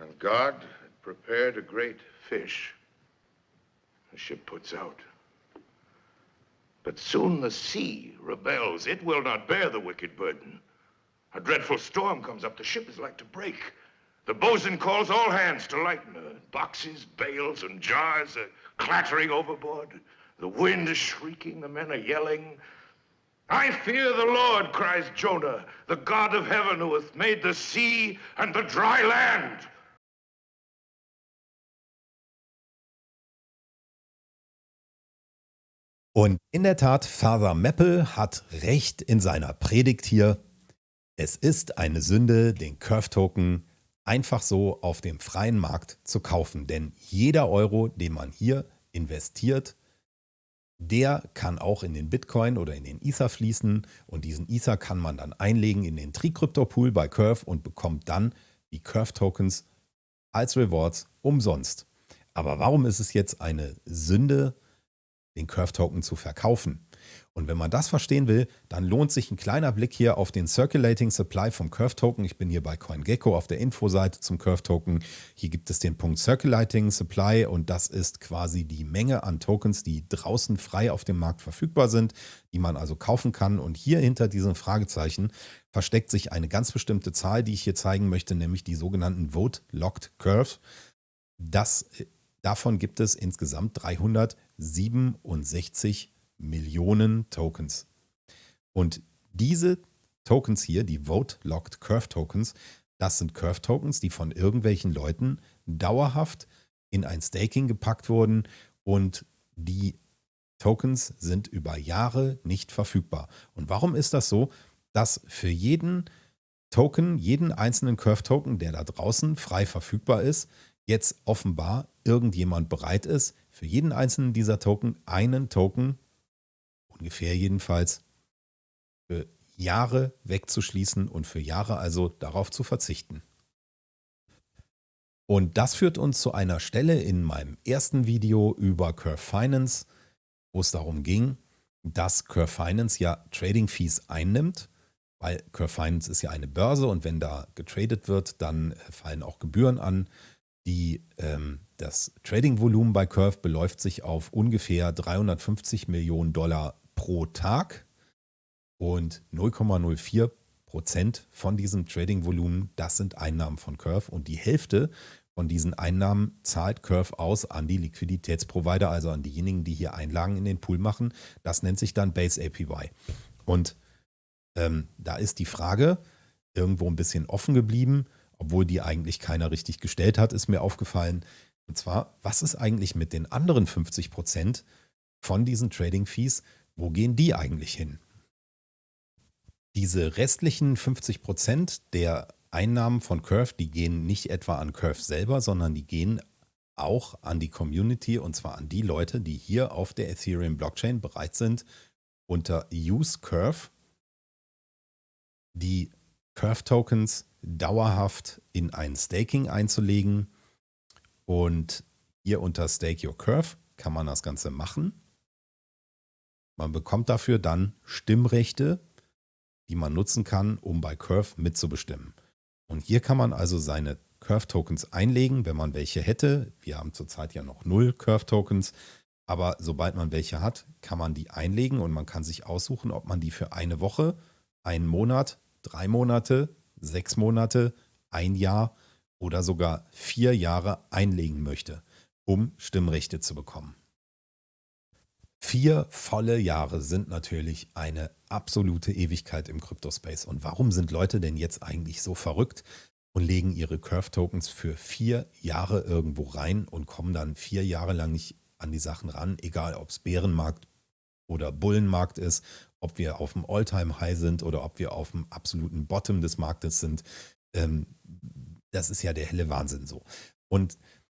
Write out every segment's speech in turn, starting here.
And God had prepared a great fish. The ship puts out. But soon the sea rebels. It will not bear the wicked burden. A dreadful storm comes up. The ship is like to break. The bosun calls all hands to lighten her. Boxes, bales, and jars are clattering overboard. The wind is shrieking. The men are yelling. I fear the Lord, cries Jonah, the God of heaven who hath made the sea and the dry land. Und in der Tat, Father Meppel hat recht in seiner Predigt hier. Es ist eine Sünde, den Curve-Token einfach so auf dem freien Markt zu kaufen. Denn jeder Euro, den man hier investiert, der kann auch in den Bitcoin oder in den Ether fließen und diesen Ether kann man dann einlegen in den Tricrypto-Pool bei Curve und bekommt dann die Curve-Tokens als Rewards umsonst. Aber warum ist es jetzt eine Sünde, den Curve-Token zu verkaufen. Und wenn man das verstehen will, dann lohnt sich ein kleiner Blick hier auf den Circulating Supply vom Curve-Token. Ich bin hier bei CoinGecko auf der Infoseite zum Curve-Token. Hier gibt es den Punkt Circulating Supply und das ist quasi die Menge an Tokens, die draußen frei auf dem Markt verfügbar sind, die man also kaufen kann. Und hier hinter diesem Fragezeichen versteckt sich eine ganz bestimmte Zahl, die ich hier zeigen möchte, nämlich die sogenannten Vote Locked Curve. Das Davon gibt es insgesamt 367 Millionen Tokens. Und diese Tokens hier, die Vote Locked Curve Tokens, das sind Curve Tokens, die von irgendwelchen Leuten dauerhaft in ein Staking gepackt wurden und die Tokens sind über Jahre nicht verfügbar. Und warum ist das so? Dass für jeden Token, jeden einzelnen Curve Token, der da draußen frei verfügbar ist, jetzt offenbar irgendjemand bereit ist, für jeden einzelnen dieser Token einen Token, ungefähr jedenfalls, für Jahre wegzuschließen und für Jahre also darauf zu verzichten. Und das führt uns zu einer Stelle in meinem ersten Video über Curve Finance, wo es darum ging, dass Curve Finance ja Trading Fees einnimmt, weil Curve Finance ist ja eine Börse und wenn da getradet wird, dann fallen auch Gebühren an. Die, ähm, das Trading-Volumen bei Curve beläuft sich auf ungefähr 350 Millionen Dollar pro Tag und 0,04 Prozent von diesem Trading-Volumen, das sind Einnahmen von Curve und die Hälfte von diesen Einnahmen zahlt Curve aus an die Liquiditätsprovider, also an diejenigen, die hier Einlagen in den Pool machen. Das nennt sich dann Base APY. Und ähm, da ist die Frage irgendwo ein bisschen offen geblieben, obwohl die eigentlich keiner richtig gestellt hat, ist mir aufgefallen. Und zwar, was ist eigentlich mit den anderen 50 Prozent von diesen Trading Fees? Wo gehen die eigentlich hin? Diese restlichen 50 Prozent der Einnahmen von Curve, die gehen nicht etwa an Curve selber, sondern die gehen auch an die Community und zwar an die Leute, die hier auf der Ethereum Blockchain bereit sind, unter Use Curve die Curve Tokens dauerhaft in ein Staking einzulegen. Und hier unter Stake Your Curve kann man das Ganze machen. Man bekommt dafür dann Stimmrechte, die man nutzen kann, um bei Curve mitzubestimmen. Und hier kann man also seine Curve-Tokens einlegen, wenn man welche hätte. Wir haben zurzeit ja noch null Curve-Tokens. Aber sobald man welche hat, kann man die einlegen und man kann sich aussuchen, ob man die für eine Woche, einen Monat, drei Monate, sechs Monate, ein Jahr oder sogar vier Jahre einlegen möchte, um Stimmrechte zu bekommen. Vier volle Jahre sind natürlich eine absolute Ewigkeit im Kryptospace. Und warum sind Leute denn jetzt eigentlich so verrückt und legen ihre Curve-Tokens für vier Jahre irgendwo rein und kommen dann vier Jahre lang nicht an die Sachen ran, egal ob es Bärenmarkt oder Bullenmarkt ist ob wir auf dem All-Time-High sind oder ob wir auf dem absoluten Bottom des Marktes sind. Ähm, das ist ja der helle Wahnsinn so. Und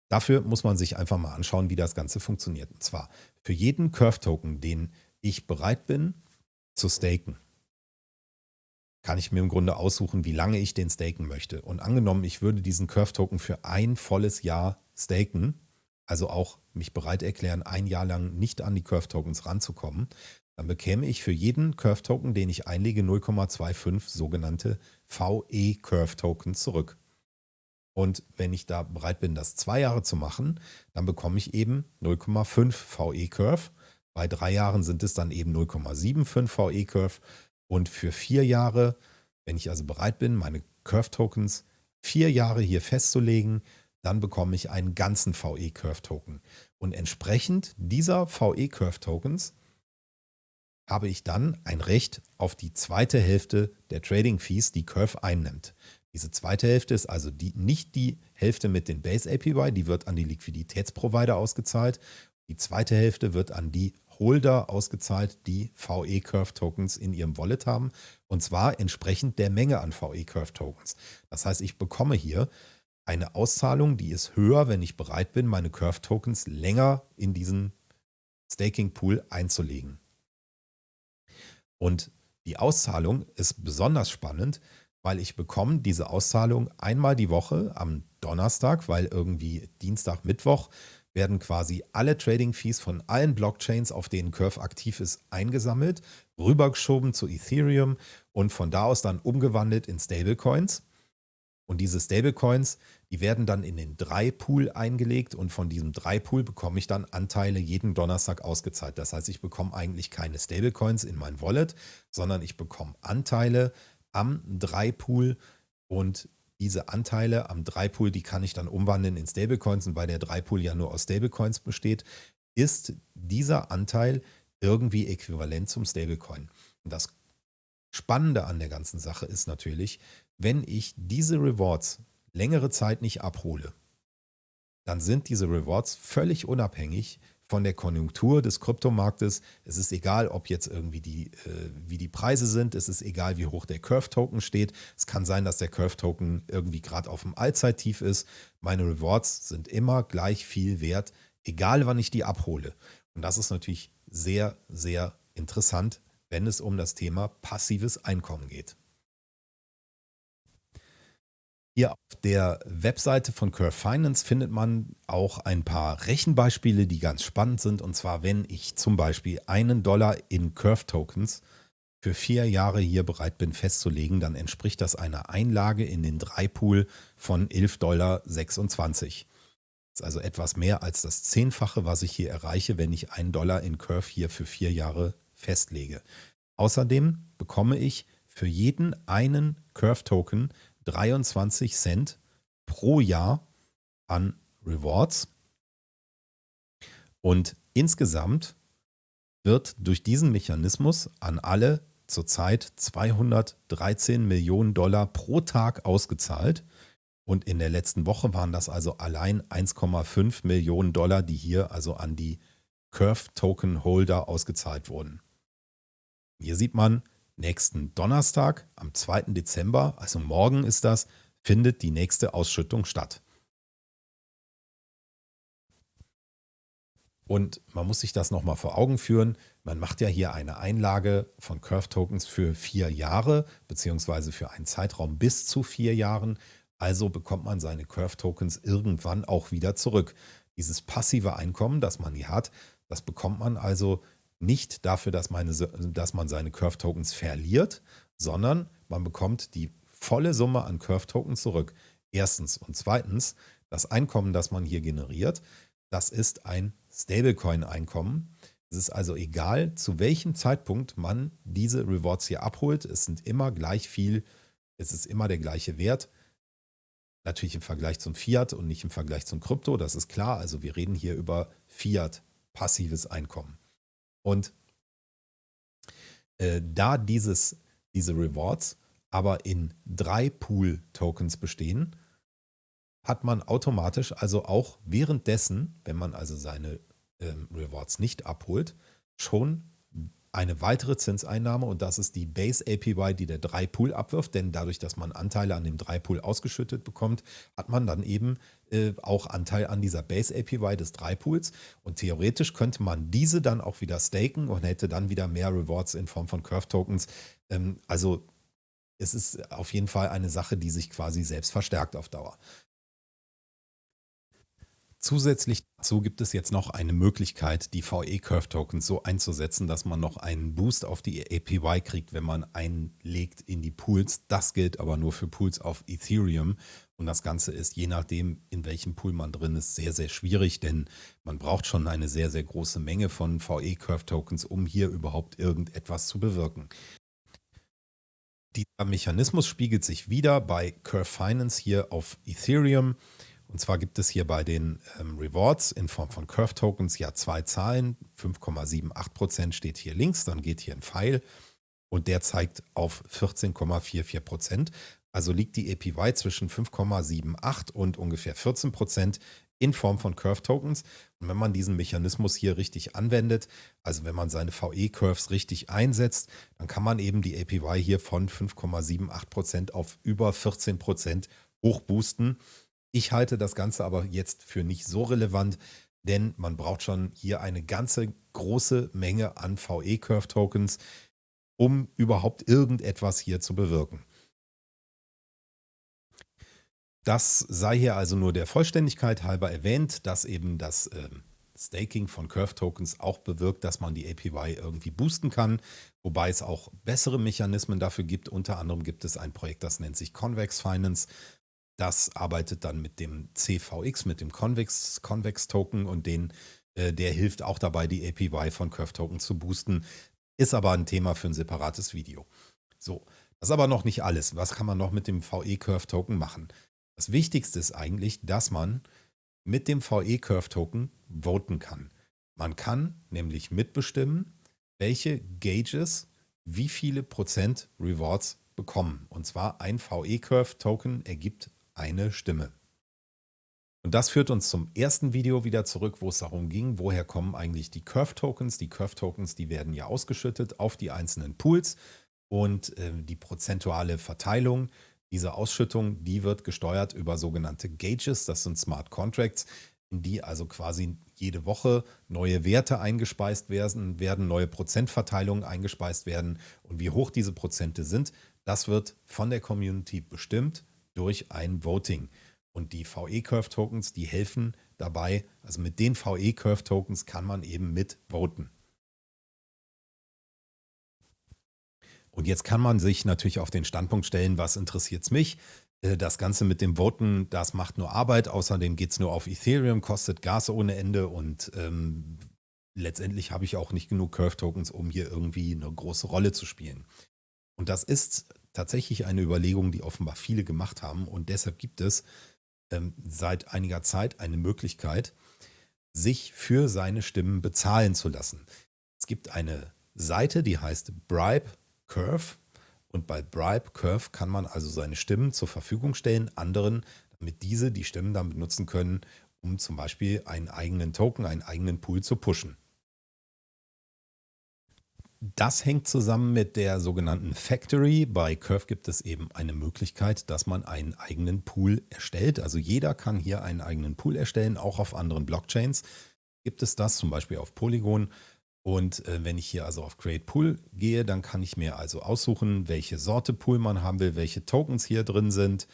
dafür muss man sich einfach mal anschauen, wie das Ganze funktioniert. Und zwar für jeden Curve-Token, den ich bereit bin zu staken, kann ich mir im Grunde aussuchen, wie lange ich den staken möchte. Und angenommen, ich würde diesen Curve-Token für ein volles Jahr staken, also auch mich bereit erklären, ein Jahr lang nicht an die Curve Tokens ranzukommen, dann bekäme ich für jeden Curve Token, den ich einlege, 0,25 sogenannte VE Curve Tokens zurück. Und wenn ich da bereit bin, das zwei Jahre zu machen, dann bekomme ich eben 0,5 VE Curve. Bei drei Jahren sind es dann eben 0,75 VE Curve. Und für vier Jahre, wenn ich also bereit bin, meine Curve Tokens vier Jahre hier festzulegen, dann bekomme ich einen ganzen VE Curve Token. Und entsprechend dieser VE Curve Tokens habe ich dann ein Recht auf die zweite Hälfte der Trading Fees, die Curve einnimmt. Diese zweite Hälfte ist also die, nicht die Hälfte mit den Base APY, die wird an die Liquiditätsprovider ausgezahlt. Die zweite Hälfte wird an die Holder ausgezahlt, die VE Curve Tokens in ihrem Wallet haben. Und zwar entsprechend der Menge an VE Curve Tokens. Das heißt, ich bekomme hier eine Auszahlung, die ist höher, wenn ich bereit bin, meine Curve Tokens länger in diesen Staking Pool einzulegen. Und die Auszahlung ist besonders spannend, weil ich bekomme diese Auszahlung einmal die Woche am Donnerstag, weil irgendwie Dienstag, Mittwoch werden quasi alle Trading Fees von allen Blockchains, auf denen Curve aktiv ist, eingesammelt, rübergeschoben zu Ethereum und von da aus dann umgewandelt in Stablecoins. Und diese Stablecoins, die werden dann in den Drei-Pool eingelegt und von diesem Drei-Pool bekomme ich dann Anteile jeden Donnerstag ausgezahlt. Das heißt, ich bekomme eigentlich keine Stablecoins in mein Wallet, sondern ich bekomme Anteile am Drei-Pool und diese Anteile am Drei-Pool, die kann ich dann umwandeln in Stablecoins und weil der Drei-Pool ja nur aus Stablecoins besteht, ist dieser Anteil irgendwie äquivalent zum Stablecoin. Und das Spannende an der ganzen Sache ist natürlich, wenn ich diese Rewards längere Zeit nicht abhole, dann sind diese Rewards völlig unabhängig von der Konjunktur des Kryptomarktes. Es ist egal, ob jetzt irgendwie die, äh, wie die Preise sind. Es ist egal, wie hoch der Curve-Token steht. Es kann sein, dass der Curve-Token irgendwie gerade auf dem Allzeittief ist. Meine Rewards sind immer gleich viel wert, egal wann ich die abhole. Und das ist natürlich sehr, sehr interessant, wenn es um das Thema passives Einkommen geht. Hier auf der Webseite von Curve Finance findet man auch ein paar Rechenbeispiele, die ganz spannend sind. Und zwar, wenn ich zum Beispiel einen Dollar in Curve Tokens für vier Jahre hier bereit bin festzulegen, dann entspricht das einer Einlage in den Dreipool von 11,26 Dollar. Das ist also etwas mehr als das Zehnfache, was ich hier erreiche, wenn ich einen Dollar in Curve hier für vier Jahre festlege. Außerdem bekomme ich für jeden einen Curve Token 23 Cent pro Jahr an Rewards. Und insgesamt wird durch diesen Mechanismus an alle zurzeit 213 Millionen Dollar pro Tag ausgezahlt. Und in der letzten Woche waren das also allein 1,5 Millionen Dollar, die hier also an die Curve Token Holder ausgezahlt wurden. Hier sieht man, nächsten Donnerstag, am 2. Dezember, also morgen ist das, findet die nächste Ausschüttung statt. Und man muss sich das nochmal vor Augen führen. Man macht ja hier eine Einlage von Curve Tokens für vier Jahre, beziehungsweise für einen Zeitraum bis zu vier Jahren. Also bekommt man seine Curve Tokens irgendwann auch wieder zurück. Dieses passive Einkommen, das man hier hat, das bekommt man also nicht dafür, dass, meine, dass man seine Curve-Tokens verliert, sondern man bekommt die volle Summe an Curve-Tokens zurück. Erstens. Und zweitens, das Einkommen, das man hier generiert, das ist ein Stablecoin-Einkommen. Es ist also egal, zu welchem Zeitpunkt man diese Rewards hier abholt. Es sind immer gleich viel, es ist immer der gleiche Wert. Natürlich im Vergleich zum Fiat und nicht im Vergleich zum Krypto, das ist klar. Also wir reden hier über Fiat, passives Einkommen. Und äh, da dieses, diese Rewards aber in drei Pool-Tokens bestehen, hat man automatisch also auch währenddessen, wenn man also seine ähm, Rewards nicht abholt, schon eine weitere Zinseinnahme und das ist die Base APY, die der 3-Pool abwirft, denn dadurch, dass man Anteile an dem 3-Pool ausgeschüttet bekommt, hat man dann eben äh, auch Anteil an dieser Base APY des 3-Pools und theoretisch könnte man diese dann auch wieder staken und hätte dann wieder mehr Rewards in Form von Curve Tokens. Ähm, also es ist auf jeden Fall eine Sache, die sich quasi selbst verstärkt auf Dauer. Zusätzlich dazu gibt es jetzt noch eine Möglichkeit, die VE-Curve-Tokens so einzusetzen, dass man noch einen Boost auf die APY kriegt, wenn man einlegt in die Pools. Das gilt aber nur für Pools auf Ethereum. Und das Ganze ist, je nachdem, in welchem Pool man drin ist, sehr, sehr schwierig, denn man braucht schon eine sehr, sehr große Menge von VE-Curve-Tokens, um hier überhaupt irgendetwas zu bewirken. Dieser Mechanismus spiegelt sich wieder bei Curve Finance hier auf Ethereum. Und zwar gibt es hier bei den ähm, Rewards in Form von Curve Tokens ja zwei Zahlen. 5,78% steht hier links, dann geht hier ein Pfeil und der zeigt auf 14,44%. Also liegt die APY zwischen 5,78 und ungefähr 14% in Form von Curve Tokens. Und wenn man diesen Mechanismus hier richtig anwendet, also wenn man seine VE-Curves richtig einsetzt, dann kann man eben die APY hier von 5,78% auf über 14% hochboosten. Ich halte das Ganze aber jetzt für nicht so relevant, denn man braucht schon hier eine ganze große Menge an VE-Curve-Tokens, um überhaupt irgendetwas hier zu bewirken. Das sei hier also nur der Vollständigkeit halber erwähnt, dass eben das äh, Staking von Curve Tokens auch bewirkt, dass man die APY irgendwie boosten kann, wobei es auch bessere Mechanismen dafür gibt. Unter anderem gibt es ein Projekt, das nennt sich Convex Finance. Das arbeitet dann mit dem CVX, mit dem Convex, Convex Token und den, äh, der hilft auch dabei, die APY von Curve Token zu boosten. Ist aber ein Thema für ein separates Video. So, das ist aber noch nicht alles. Was kann man noch mit dem VE Curve Token machen? Das Wichtigste ist eigentlich, dass man mit dem VE-Curve-Token voten kann. Man kann nämlich mitbestimmen, welche Gauges wie viele Prozent Rewards bekommen. Und zwar ein VE-Curve-Token ergibt eine Stimme. Und das führt uns zum ersten Video wieder zurück, wo es darum ging, woher kommen eigentlich die Curve-Tokens. Die Curve-Tokens, die werden ja ausgeschüttet auf die einzelnen Pools und äh, die prozentuale Verteilung diese Ausschüttung, die wird gesteuert über sogenannte Gauges, das sind Smart Contracts, in die also quasi jede Woche neue Werte eingespeist werden, werden neue Prozentverteilungen eingespeist werden und wie hoch diese Prozente sind, das wird von der Community bestimmt durch ein Voting. Und die VE-Curve-Tokens, die helfen dabei, also mit den VE-Curve-Tokens kann man eben mit voten. Und jetzt kann man sich natürlich auf den Standpunkt stellen, was interessiert es mich? Äh, das Ganze mit dem Voten, das macht nur Arbeit. Außerdem geht es nur auf Ethereum, kostet Gas ohne Ende und ähm, letztendlich habe ich auch nicht genug Curve-Tokens, um hier irgendwie eine große Rolle zu spielen. Und das ist tatsächlich eine Überlegung, die offenbar viele gemacht haben. Und deshalb gibt es ähm, seit einiger Zeit eine Möglichkeit, sich für seine Stimmen bezahlen zu lassen. Es gibt eine Seite, die heißt Bribe Curve. Und bei Bribe Curve kann man also seine Stimmen zur Verfügung stellen, anderen, damit diese die Stimmen dann benutzen können, um zum Beispiel einen eigenen Token, einen eigenen Pool zu pushen. Das hängt zusammen mit der sogenannten Factory. Bei Curve gibt es eben eine Möglichkeit, dass man einen eigenen Pool erstellt. Also jeder kann hier einen eigenen Pool erstellen, auch auf anderen Blockchains gibt es das, zum Beispiel auf Polygon. Und äh, wenn ich hier also auf Create Pool gehe, dann kann ich mir also aussuchen, welche Sorte Pool man haben will, welche Tokens hier drin sind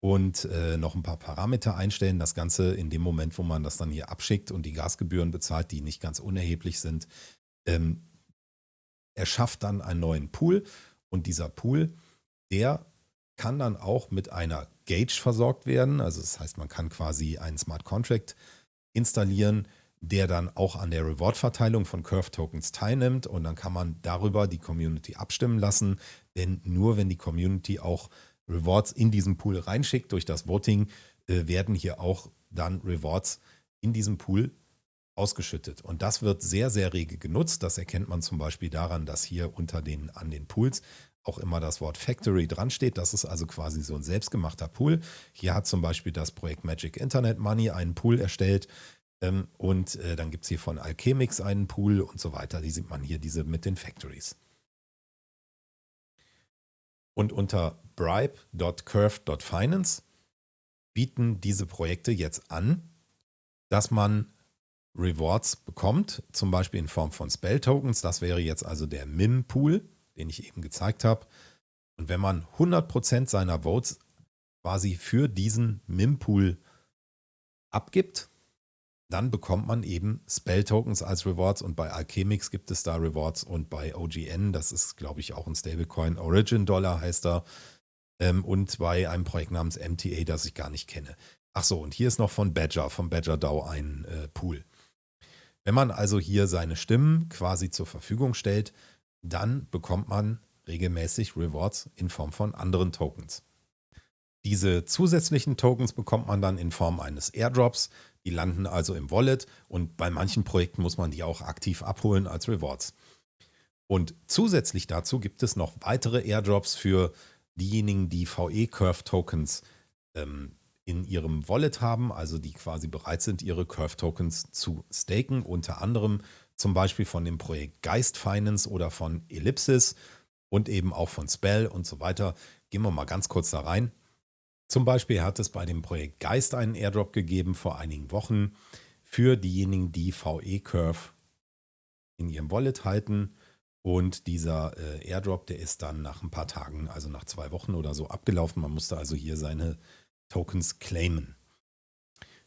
und äh, noch ein paar Parameter einstellen. Das Ganze in dem Moment, wo man das dann hier abschickt und die Gasgebühren bezahlt, die nicht ganz unerheblich sind, ähm, erschafft dann einen neuen Pool. Und dieser Pool, der kann dann auch mit einer Gauge versorgt werden. Also das heißt, man kann quasi einen Smart Contract installieren, der dann auch an der Reward-Verteilung von Curve-Tokens teilnimmt und dann kann man darüber die Community abstimmen lassen, denn nur wenn die Community auch Rewards in diesen Pool reinschickt durch das Voting, äh, werden hier auch dann Rewards in diesem Pool ausgeschüttet. Und das wird sehr, sehr rege genutzt. Das erkennt man zum Beispiel daran, dass hier unter den, an den Pools auch immer das Wort Factory dran steht. Das ist also quasi so ein selbstgemachter Pool. Hier hat zum Beispiel das Projekt Magic Internet Money einen Pool erstellt, ähm, und äh, dann gibt es hier von Alchemix einen Pool und so weiter. Die sieht man hier, diese mit den Factories. Und unter bribe.curve.finance bieten diese Projekte jetzt an, dass man Rewards bekommt, zum Beispiel in Form von Spell-Tokens. Das wäre jetzt also der MIM-Pool, den ich eben gezeigt habe. Und wenn man 100% seiner Votes quasi für diesen MIM-Pool abgibt, dann bekommt man eben Spell-Tokens als Rewards und bei Alchemix gibt es da Rewards und bei OGN, das ist glaube ich auch ein Stablecoin, Origin Dollar heißt da ähm, und bei einem Projekt namens MTA, das ich gar nicht kenne. Ach so, und hier ist noch von Badger, vom Badger DAO ein äh, Pool. Wenn man also hier seine Stimmen quasi zur Verfügung stellt, dann bekommt man regelmäßig Rewards in Form von anderen Tokens. Diese zusätzlichen Tokens bekommt man dann in Form eines Airdrops. Die landen also im Wallet und bei manchen Projekten muss man die auch aktiv abholen als Rewards. Und zusätzlich dazu gibt es noch weitere Airdrops für diejenigen, die VE-Curve-Tokens ähm, in ihrem Wallet haben, also die quasi bereit sind, ihre Curve-Tokens zu staken, unter anderem zum Beispiel von dem Projekt Geist Finance oder von Ellipsis und eben auch von Spell und so weiter. Gehen wir mal ganz kurz da rein. Zum Beispiel hat es bei dem Projekt Geist einen Airdrop gegeben vor einigen Wochen für diejenigen, die VE-Curve in ihrem Wallet halten. Und dieser äh, Airdrop, der ist dann nach ein paar Tagen, also nach zwei Wochen oder so, abgelaufen. Man musste also hier seine Tokens claimen.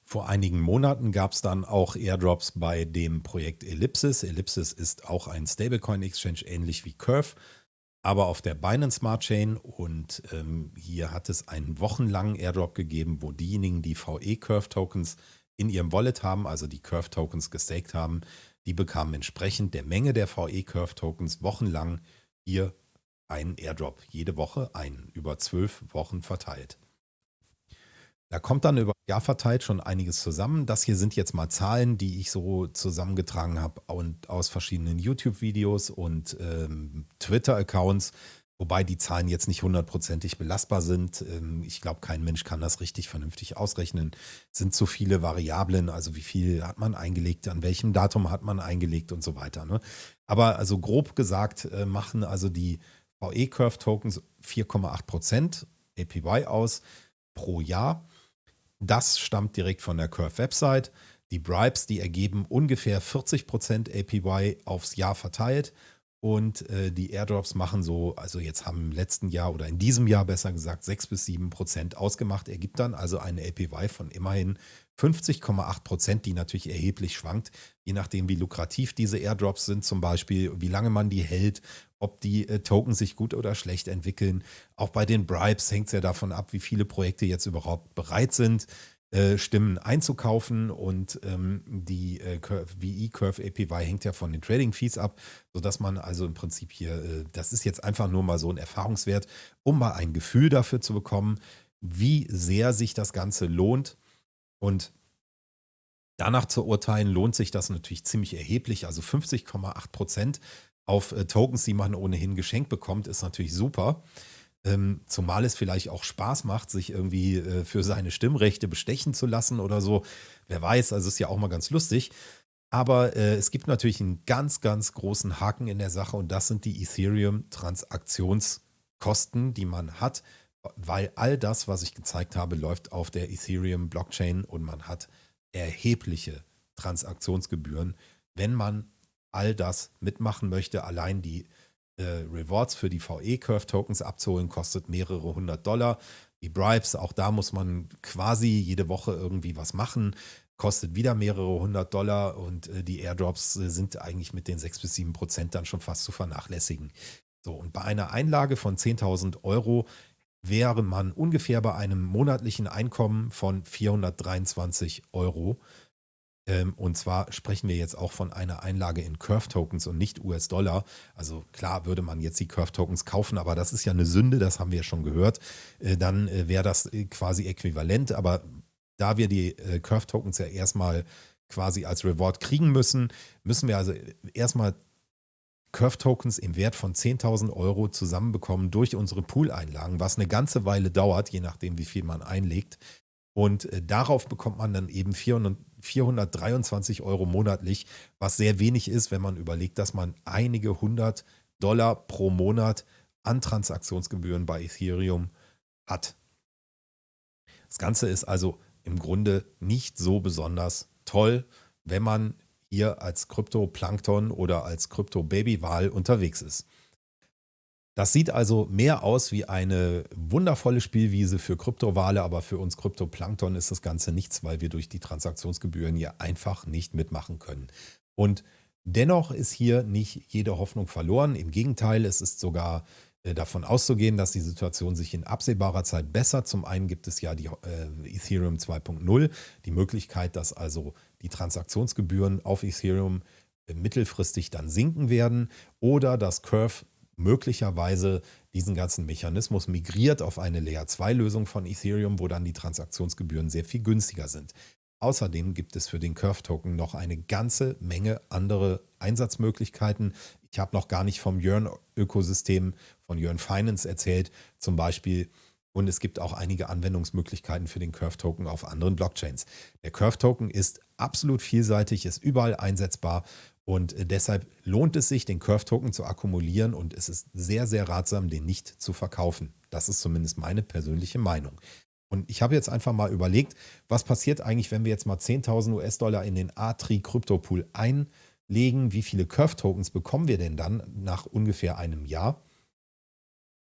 Vor einigen Monaten gab es dann auch Airdrops bei dem Projekt Ellipsis. Ellipsis ist auch ein Stablecoin-Exchange, ähnlich wie Curve aber auf der Binance Smart Chain und ähm, hier hat es einen wochenlangen Airdrop gegeben, wo diejenigen, die VE Curve Tokens in ihrem Wallet haben, also die Curve Tokens gestaked haben, die bekamen entsprechend der Menge der VE Curve Tokens wochenlang hier einen Airdrop, jede Woche einen, über zwölf Wochen verteilt. Da kommt dann über Jahr verteilt schon einiges zusammen. Das hier sind jetzt mal Zahlen, die ich so zusammengetragen habe und aus verschiedenen YouTube-Videos und ähm, Twitter-Accounts, wobei die Zahlen jetzt nicht hundertprozentig belastbar sind. Ähm, ich glaube, kein Mensch kann das richtig vernünftig ausrechnen. Es sind zu viele Variablen, also wie viel hat man eingelegt, an welchem Datum hat man eingelegt und so weiter. Ne? Aber also grob gesagt äh, machen also die VE-Curve-Tokens 4,8% APY aus pro Jahr. Das stammt direkt von der Curve-Website. Die Bribes, die ergeben ungefähr 40% APY aufs Jahr verteilt. Und äh, die Airdrops machen so, also jetzt haben im letzten Jahr oder in diesem Jahr besser gesagt 6 bis 7 Prozent ausgemacht. Ergibt dann also eine APY von immerhin 50,8 Prozent, die natürlich erheblich schwankt, je nachdem, wie lukrativ diese Airdrops sind, zum Beispiel, wie lange man die hält, ob die äh, Token sich gut oder schlecht entwickeln. Auch bei den Bribes hängt es ja davon ab, wie viele Projekte jetzt überhaupt bereit sind, äh, Stimmen einzukaufen und ähm, die äh, VE Curve APY hängt ja von den Trading Fees ab, sodass man also im Prinzip hier, äh, das ist jetzt einfach nur mal so ein Erfahrungswert, um mal ein Gefühl dafür zu bekommen, wie sehr sich das Ganze lohnt und danach zu urteilen, lohnt sich das natürlich ziemlich erheblich. Also 50,8 Prozent auf äh, Tokens, die man ohnehin geschenkt bekommt, ist natürlich super. Ähm, zumal es vielleicht auch Spaß macht, sich irgendwie äh, für seine Stimmrechte bestechen zu lassen oder so. Wer weiß, also ist ja auch mal ganz lustig. Aber äh, es gibt natürlich einen ganz, ganz großen Haken in der Sache und das sind die Ethereum-Transaktionskosten, die man hat weil all das, was ich gezeigt habe, läuft auf der Ethereum-Blockchain und man hat erhebliche Transaktionsgebühren, wenn man all das mitmachen möchte. Allein die äh, Rewards für die VE-Curve-Tokens abzuholen, kostet mehrere hundert Dollar. Die Bribes, auch da muss man quasi jede Woche irgendwie was machen, kostet wieder mehrere hundert Dollar und äh, die Airdrops äh, sind eigentlich mit den sechs bis sieben Prozent dann schon fast zu vernachlässigen. So, und bei einer Einlage von 10.000 Euro wäre man ungefähr bei einem monatlichen Einkommen von 423 Euro. Ähm, und zwar sprechen wir jetzt auch von einer Einlage in Curve-Tokens und nicht US-Dollar. Also klar würde man jetzt die Curve-Tokens kaufen, aber das ist ja eine Sünde, das haben wir schon gehört. Äh, dann äh, wäre das äh, quasi äquivalent. Aber da wir die Curve-Tokens ja erstmal quasi als Reward kriegen müssen, müssen wir also erstmal Curve-Tokens im Wert von 10.000 Euro zusammenbekommen durch unsere Pool-Einlagen, was eine ganze Weile dauert, je nachdem, wie viel man einlegt. Und äh, darauf bekommt man dann eben 400, 423 Euro monatlich, was sehr wenig ist, wenn man überlegt, dass man einige hundert Dollar pro Monat an Transaktionsgebühren bei Ethereum hat. Das Ganze ist also im Grunde nicht so besonders toll, wenn man hier als Krypto-Plankton oder als Krypto-Baby-Wahl unterwegs ist. Das sieht also mehr aus wie eine wundervolle Spielwiese für Kryptowale, aber für uns Kryptoplankton ist das Ganze nichts, weil wir durch die Transaktionsgebühren hier einfach nicht mitmachen können. Und dennoch ist hier nicht jede Hoffnung verloren. Im Gegenteil, es ist sogar äh, davon auszugehen, dass die Situation sich in absehbarer Zeit bessert. Zum einen gibt es ja die äh, Ethereum 2.0, die Möglichkeit, dass also die Transaktionsgebühren auf Ethereum äh, mittelfristig dann sinken werden oder dass Curve möglicherweise diesen ganzen Mechanismus migriert auf eine Layer-2-Lösung von Ethereum, wo dann die Transaktionsgebühren sehr viel günstiger sind. Außerdem gibt es für den Curve-Token noch eine ganze Menge andere Einsatzmöglichkeiten. Ich habe noch gar nicht vom Yearn-Ökosystem von Yearn Finance erzählt, zum Beispiel. Und es gibt auch einige Anwendungsmöglichkeiten für den Curve-Token auf anderen Blockchains. Der Curve-Token ist absolut vielseitig, ist überall einsetzbar und äh, deshalb lohnt es sich, den Curve-Token zu akkumulieren und es ist sehr, sehr ratsam, den nicht zu verkaufen. Das ist zumindest meine persönliche Meinung. Und ich habe jetzt einfach mal überlegt, was passiert eigentlich, wenn wir jetzt mal 10.000 US-Dollar in den A-Tri Krypto-Pool einlegen? Wie viele Curve-Tokens bekommen wir denn dann nach ungefähr einem Jahr?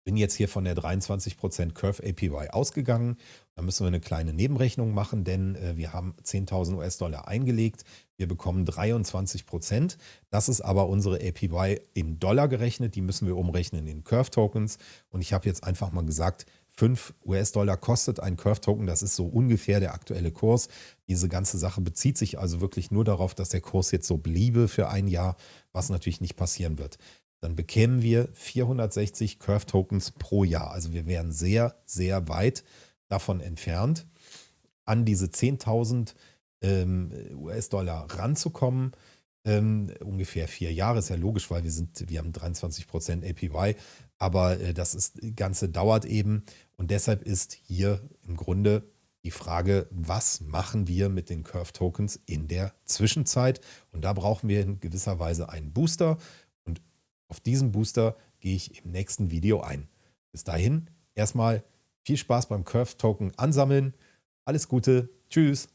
Bin jetzt hier von der 23% Curve APY ausgegangen. Da müssen wir eine kleine Nebenrechnung machen, denn äh, wir haben 10.000 US-Dollar eingelegt. Wir bekommen 23%. Das ist aber unsere APY in Dollar gerechnet. Die müssen wir umrechnen in Curve Tokens. Und ich habe jetzt einfach mal gesagt, 5 US-Dollar kostet ein Curve-Token. Das ist so ungefähr der aktuelle Kurs. Diese ganze Sache bezieht sich also wirklich nur darauf, dass der Kurs jetzt so bliebe für ein Jahr, was natürlich nicht passieren wird dann bekämen wir 460 Curve Tokens pro Jahr. Also wir wären sehr, sehr weit davon entfernt, an diese 10.000 ähm, US-Dollar ranzukommen. Ähm, ungefähr vier Jahre ist ja logisch, weil wir sind, wir haben 23% APY, aber äh, das ist, Ganze dauert eben und deshalb ist hier im Grunde die Frage, was machen wir mit den Curve Tokens in der Zwischenzeit? Und da brauchen wir in gewisser Weise einen Booster auf diesen Booster gehe ich im nächsten Video ein. Bis dahin erstmal viel Spaß beim Curve Token ansammeln. Alles Gute. Tschüss.